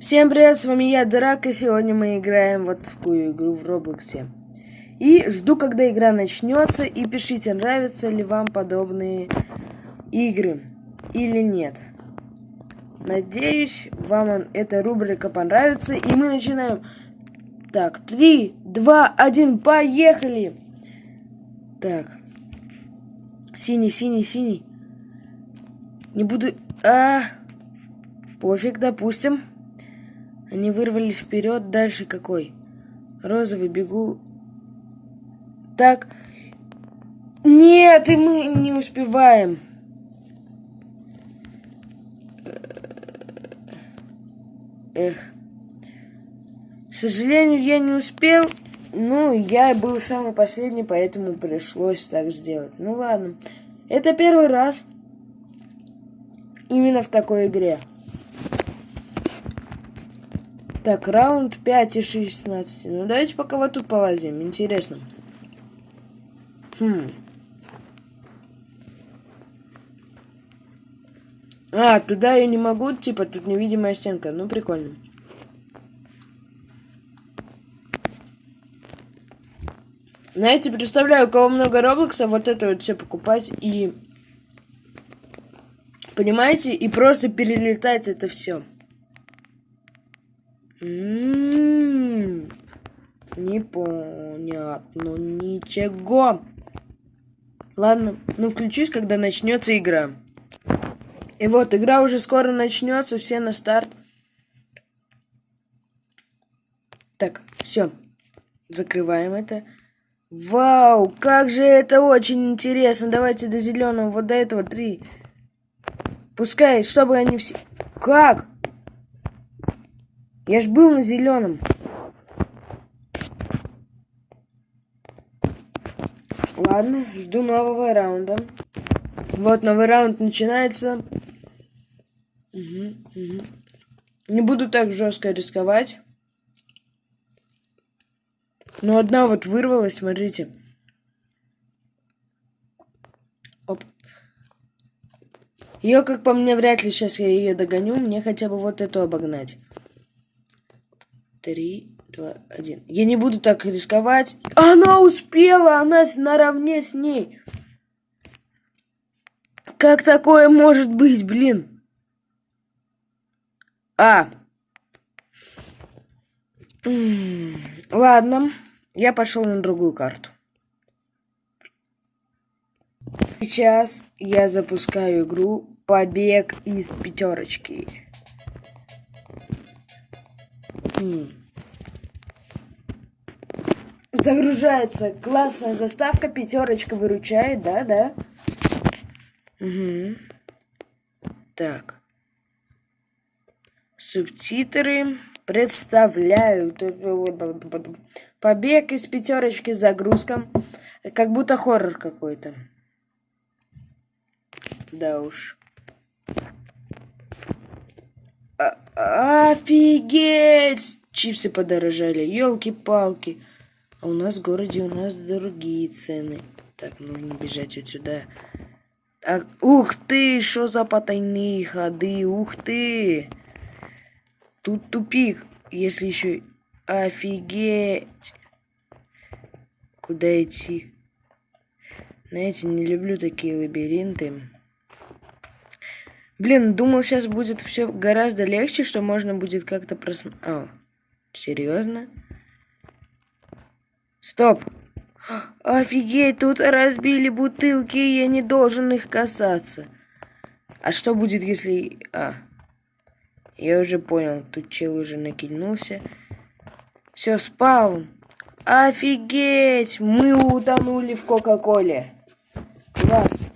Всем привет, с вами я, Драк, и сегодня мы играем вот в такую игру в Роблоксе. И жду, когда игра начнется, и пишите, нравятся ли вам подобные игры или нет. Надеюсь, вам эта рубрика понравится, и мы начинаем. Так, три, два, один, поехали! Так. Синий, синий, синий. Не буду... А, пофиг, допустим. Они вырвались вперед. Дальше какой? Розовый, бегу. Так. Нет, и мы не успеваем. Эх. К сожалению, я не успел. Ну, я был самый последний, поэтому пришлось так сделать. Ну ладно. Это первый раз. Именно в такой игре. Так, раунд 5 и 16. Ну, давайте пока вот тут полазим. Интересно. Хм. А, туда я не могу, типа, тут невидимая стенка. Ну, прикольно. Знаете, представляю, у кого много Роблокса, вот это вот все покупать и... Понимаете? И просто перелетать это все. М-м-м. Непонятно ничего. Ладно, ну включусь, когда начнется игра. И вот, игра уже скоро начнется, все на старт. Так, все. Закрываем это. Вау, как же это очень интересно. Давайте до зеленого, вот до этого три. Пускай, чтобы они все... Как? Я ж был на зеленом. Ладно, жду нового раунда. Вот новый раунд начинается. Угу, угу. Не буду так жестко рисковать. Но одна вот вырвалась, смотрите. Оп. Ее, как по мне, вряд ли сейчас я ее догоню. Мне хотя бы вот эту обогнать. Три, два, один. Я не буду так рисковать. Она успела! Она наравне с ней. Как такое может быть, блин? А. Ладно. Я пошел на другую карту. Сейчас я запускаю игру «Побег из пятерочки». Загружается. Классная заставка. Пятерочка выручает. Да, да. Угу. Так. Субтитры представляю. Побег из пятерочки с загрузком. Как будто хоррор какой-то. Да уж. А Офигеть! Чипсы подорожали. Елки-палки. А у нас в городе у нас другие цены. Так, нужно бежать вот сюда. Так, ух ты, что за потайные ходы, ух ты. Тут тупик, если еще... Офигеть. Куда идти? Знаете, не люблю такие лабиринты. Блин, думал, сейчас будет все гораздо легче, что можно будет как-то просмотреть. А, серьезно? Стоп. Офигеть, тут разбили бутылки, я не должен их касаться. А что будет, если... А, я уже понял, тут чел уже накинулся. Все, спал. Офигеть, мы утонули в Кока-Коле. Класс.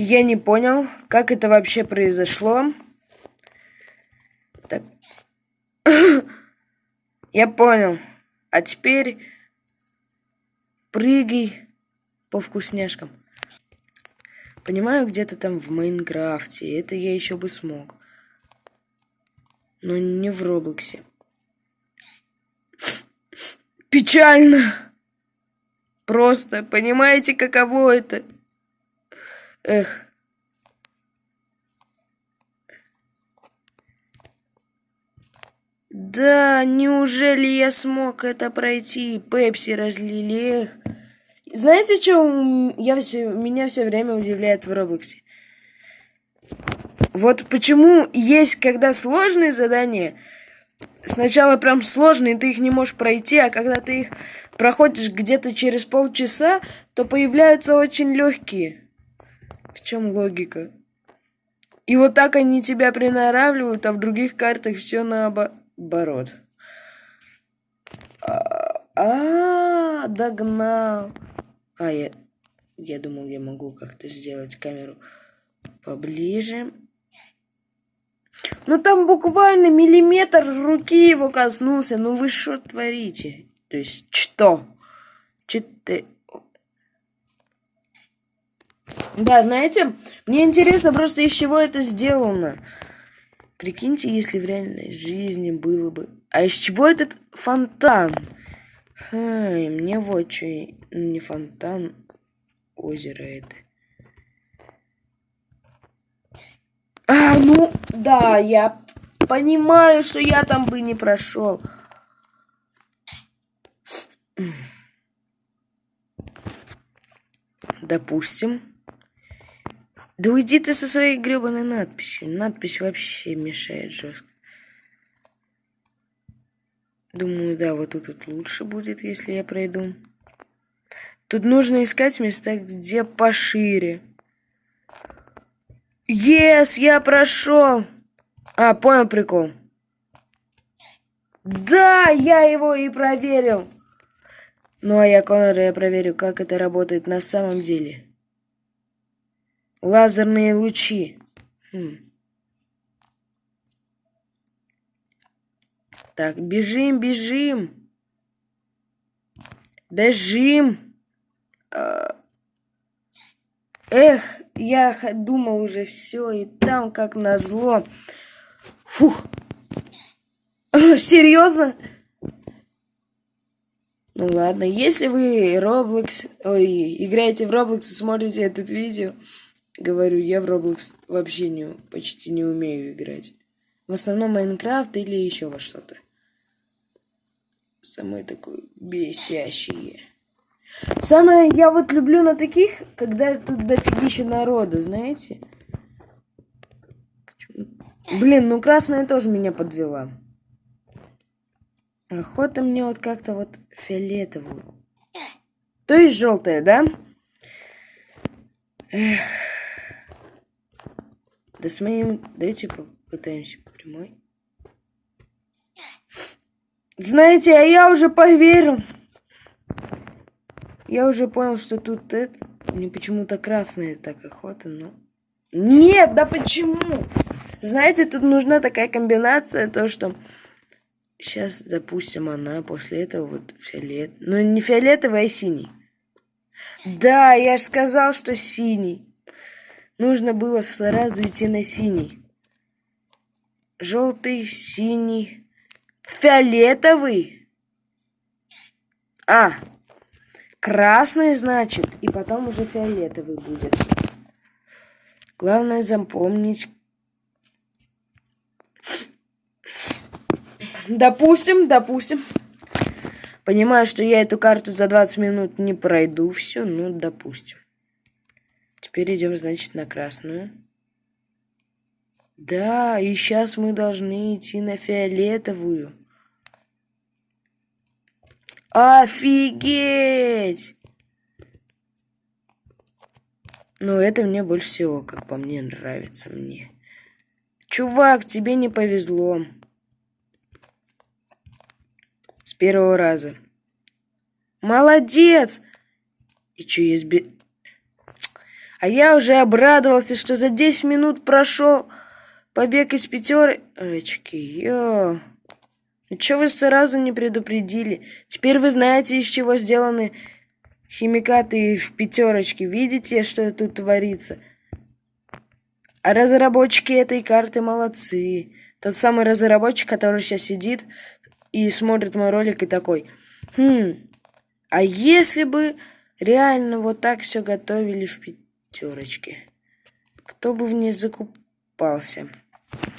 Я не понял, как это вообще произошло. Так. Я понял. А теперь прыгай по вкусняшкам. Понимаю, где-то там в Майнкрафте. Это я еще бы смог. Но не в Роблоксе. Печально. Просто, понимаете, каково это? Эх. Да, неужели я смог это пройти? Пепси разлили. Эх. Знаете, что я все, меня все время удивляет в Роблоксе? Вот почему есть, когда сложные задания, сначала прям сложные, ты их не можешь пройти, а когда ты их проходишь где-то через полчаса, то появляются очень легкие. Чем логика? И вот так они тебя приноравливают, а в других картах все наоборот. А, -а, догнал. А, я, я думал, я могу как-то сделать камеру поближе. Ну там буквально миллиметр руки его коснулся. Ну вы что творите? То есть что? Что-то... Да, знаете, мне интересно просто из чего это сделано. Прикиньте, если в реальной жизни было бы... А из чего этот фонтан? Хай, мне вот что... Не фонтан, озеро это. А, ну, да, я понимаю, что я там бы не прошел. Допустим. Да уйди ты со своей гребаной надписью. Надпись вообще мешает жестко. Думаю, да, вот тут вот лучше будет, если я пройду. Тут нужно искать места, где пошире. Yes, я прошел. А, понял прикол. Да, я его и проверил. Ну а я, Конор, я проверю, как это работает на самом деле. Лазерные лучи. Хм. Так, бежим, бежим. Бежим. А. Эх, я думал уже все, и там как назло. Фух. Серьезно? Ну ладно, если вы Roblox, ой, играете в Roblox и смотрите этот видео, говорю, я в Roblox вообще не, почти не умею играть. В основном Майнкрафт или еще во что-то. Самое такое бесящее. Самое я вот люблю на таких, когда тут дофигища народу, знаете? Блин, ну красная тоже меня подвела. Охота мне вот как-то вот фиолетовую. То есть желтая, да? Эх. Да с моим... Давайте попытаемся прямой. Знаете, а я уже поверил. Я уже понял, что тут это... Мне почему-то красная так охота, но... Нет, да почему? Знаете, тут нужна такая комбинация, то что... Сейчас, допустим, она после этого вот фиолет... Ну, не фиолетовый, а синий. Да, я же сказал, что синий. Нужно было сразу идти на синий. Желтый, синий, фиолетовый. А, Красный, значит, и потом уже фиолетовый будет. Главное запомнить. Допустим, допустим. Понимаю, что я эту карту за 20 минут не пройду все, ну, допустим. Теперь идем, значит, на красную. Да, и сейчас мы должны идти на фиолетовую. Офигеть! Ну, это мне больше всего, как по мне, нравится мне. Чувак, тебе не повезло. С первого раза. Молодец! И что, есть би... А я уже обрадовался, что за 10 минут прошел побег из пятерочки. Йо. Ну что вы сразу не предупредили? Теперь вы знаете, из чего сделаны химикаты в пятерочке. Видите, что тут творится? А разработчики этой карты молодцы. Тот самый разработчик, который сейчас сидит и смотрит мой ролик и такой. Хм, а если бы реально вот так все готовили в пятерочке? Кто бы в ней закупался?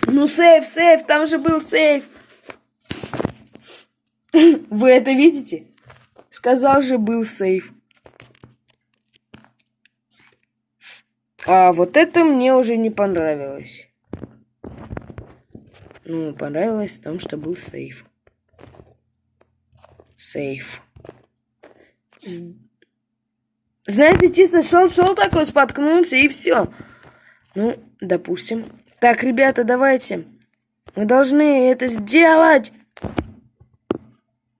Ну, сейф, сейф, там же был сейф. Вы это видите? Сказал же, был сейф. А вот это мне уже не понравилось. Ну, понравилось в том, что был сейф. Сейф. Знаете, чисто шел-шел такой, споткнулся и все. Ну, допустим. Так, ребята, давайте. Мы должны это сделать.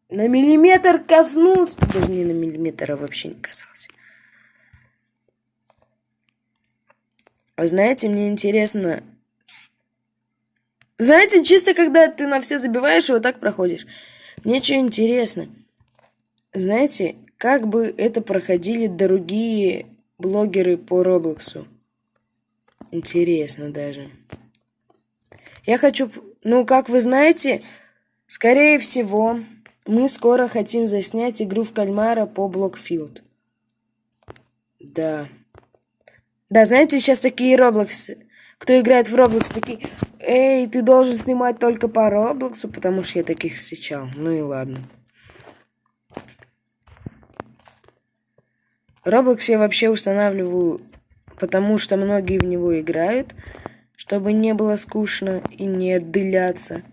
На миллиметр коснулся. Даже не на миллиметр, а вообще не касался. Вы знаете, мне интересно... Знаете, чисто когда ты на все забиваешь и вот так проходишь. Мне что интересно. Знаете, как бы это проходили другие блогеры по Роблоксу? Интересно даже. Я хочу... Ну, как вы знаете, скорее всего, мы скоро хотим заснять игру в кальмара по Блокфилд. Да. Да, знаете, сейчас такие Роблоксы. Кто играет в Роблокс, такие... Эй, ты должен снимать только по Роблоксу, потому что я таких встречал. Ну и ладно. Роблокс я вообще устанавливаю, потому что многие в него играют, чтобы не было скучно и не отдыляться.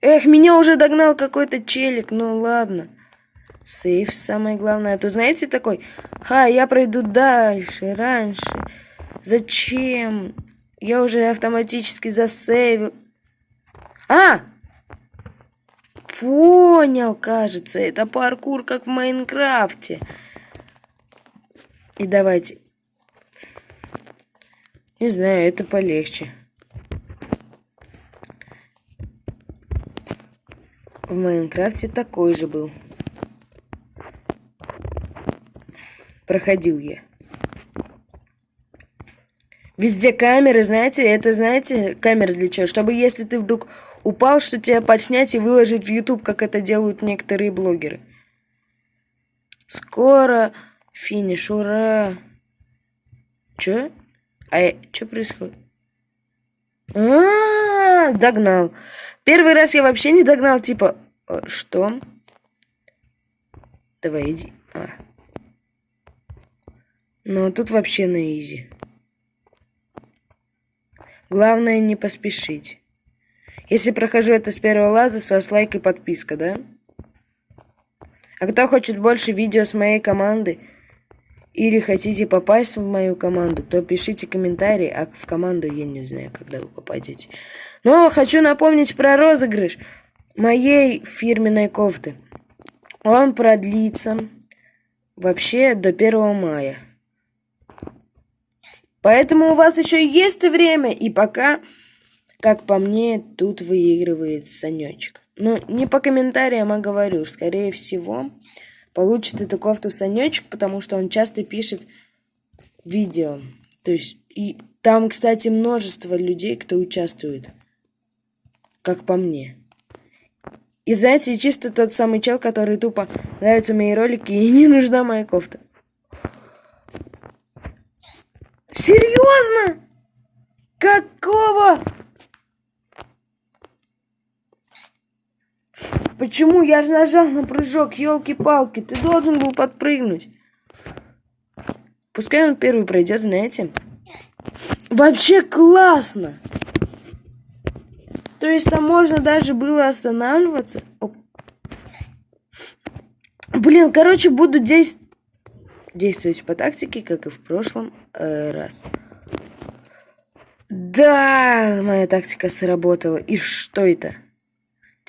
Эх, меня уже догнал какой-то челик, ну ладно. Сейф самое главное. А то знаете такой, ха, я пройду дальше, раньше. Зачем? Я уже автоматически засейвил. А! Понял, кажется, это паркур, как в Майнкрафте. И давайте. Не знаю, это полегче. В Майнкрафте такой же был. проходил я. Везде камеры, знаете, это, знаете, камеры для чего? Чтобы если ты вдруг упал, что тебя подснять и выложить в YouTube, как это делают некоторые блогеры. Скоро финиш, ура! Чё? А что происходит? А, -а, а, догнал. Первый раз я вообще не догнал, типа, «Э, что? Давай, иди. А. Но тут вообще на изи. Главное не поспешить. Если прохожу это с первого лаза, с вас лайк и подписка, да? А кто хочет больше видео с моей команды, или хотите попасть в мою команду, то пишите комментарии, а в команду я не знаю, когда вы попадете. Но хочу напомнить про розыгрыш моей фирменной кофты. Он продлится вообще до 1 мая. Поэтому у вас еще есть время, и пока, как по мне, тут выигрывает Санечек. Но не по комментариям, а говорю, скорее всего, получит эту кофту Санечек, потому что он часто пишет видео. То есть, и там, кстати, множество людей, кто участвует, как по мне. И знаете, чисто тот самый чел, который тупо нравятся мои ролики и не нужна моя кофта. Серьезно? Какого? Почему? Я же нажал на прыжок, елки-палки. Ты должен был подпрыгнуть. Пускай он первый пройдет, знаете. Вообще классно. То есть там можно даже было останавливаться. Оп. Блин, короче, буду действовать действовать по тактике, как и в прошлом э, раз. Да, моя тактика сработала. И что это?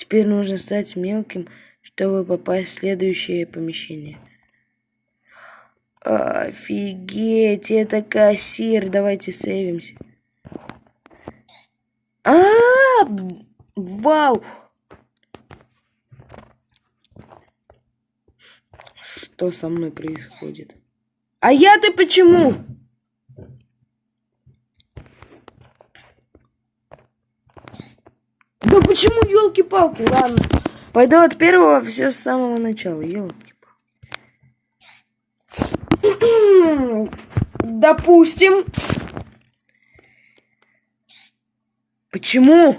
Теперь нужно стать мелким, чтобы попасть в следующее помещение. Офигеть, это кассир. Давайте сейвимся. А, -а, -а вау! Что со мной происходит? А я-то почему? Ну почему елки-палки? Ладно. Пойду от первого все с самого начала. Елки-палки. Допустим. Почему?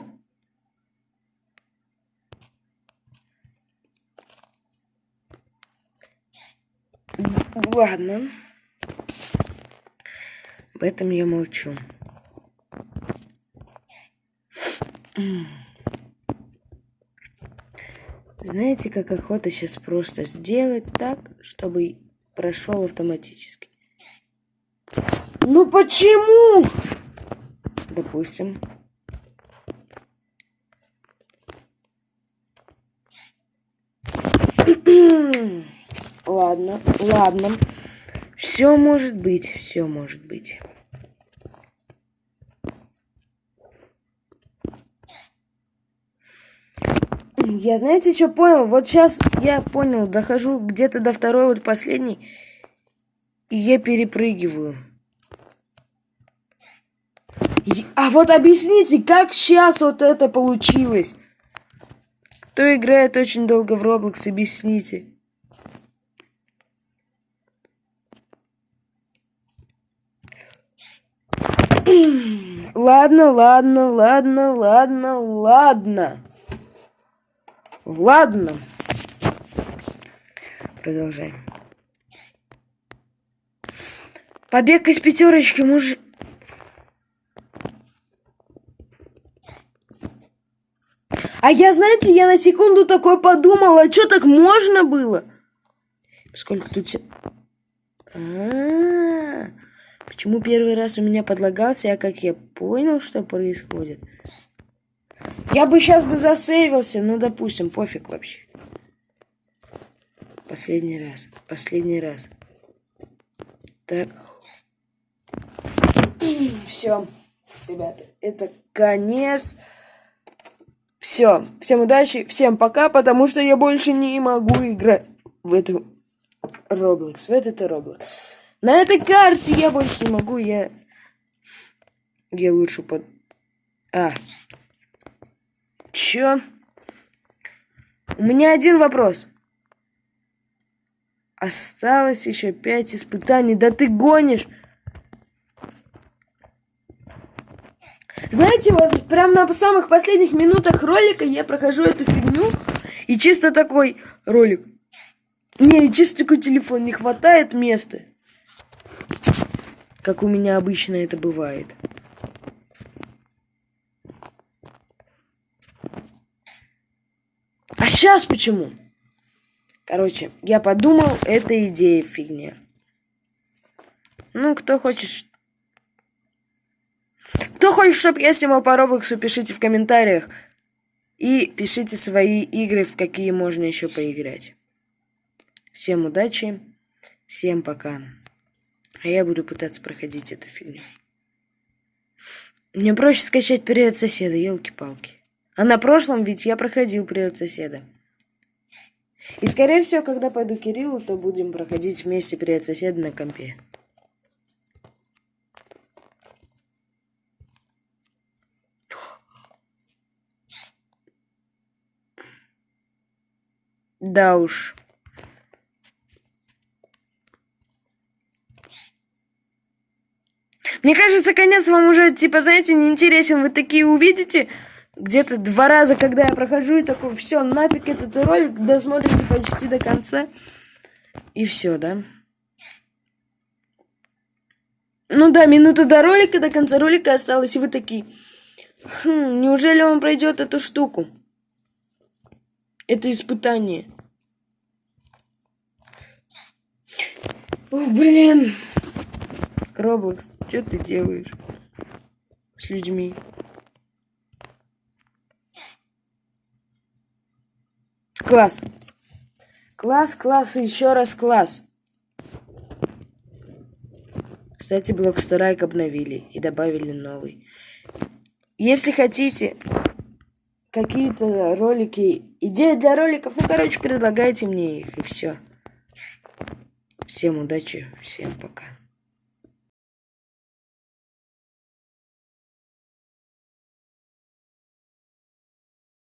Ладно. Об этом я молчу. Знаете, как охота сейчас просто сделать так, чтобы прошел автоматически? Ну почему? Допустим. ладно, ладно. Все может быть, все может быть. Я знаете, что понял? Вот сейчас я понял, дохожу где-то до второй, вот последней, и я перепрыгиваю. А вот объясните, как сейчас вот это получилось? Кто играет очень долго в Roblox, объясните. Ладно, ладно, ладно, ладно, ладно. Ладно. Продолжаем. Побег из пятерочки муж... А я, знаете, я на секунду такой подумала, а что так можно было? Сколько тут... А -а -а. Почему первый раз у меня подлагался, а как я понял, что происходит? Я бы сейчас бы засейвился, ну, допустим, пофиг вообще. Последний раз, последний раз. Так. Все, ребята, это конец. Все, всем удачи, всем пока, потому что я больше не могу играть в эту Roblox, в этот Roblox. На этой карте я больше не могу, я... Я лучше под... А. Чё? У меня один вопрос. Осталось еще пять испытаний. Да ты гонишь! Знаете, вот прям на самых последних минутах ролика я прохожу эту фигню. И чисто такой ролик. Не, чисто такой телефон, не хватает места как у меня обычно это бывает. Сейчас почему? Короче, я подумал, это идея фигня. Ну, кто хочет... Кто хочет, чтобы я снимал по Роблоксу, пишите в комментариях. И пишите свои игры, в какие можно еще поиграть. Всем удачи, всем пока. А я буду пытаться проходить эту фигню. Мне проще скачать привет соседа, елки-палки. А на прошлом ведь я проходил привет соседа. И скорее всего, когда пойду к Кириллу, то будем проходить вместе привет соседа на компе. Да уж. Мне кажется, конец вам уже, типа, знаете, не интересен. Вы такие увидите где-то два раза, когда я прохожу, и такой, все, нафиг этот ролик, досмотрите почти до конца. И все, да? Ну да, минута до ролика, до конца ролика осталось, и вы такие, хм, неужели он пройдет эту штуку? Это испытание. О, блин. Роблокс, что ты делаешь с людьми? Класс. Класс, класс и еще раз класс. Кстати, блок Страйк обновили и добавили новый. Если хотите какие-то ролики, идеи для роликов, ну, короче, предлагайте мне их, и все. Всем удачи, всем пока.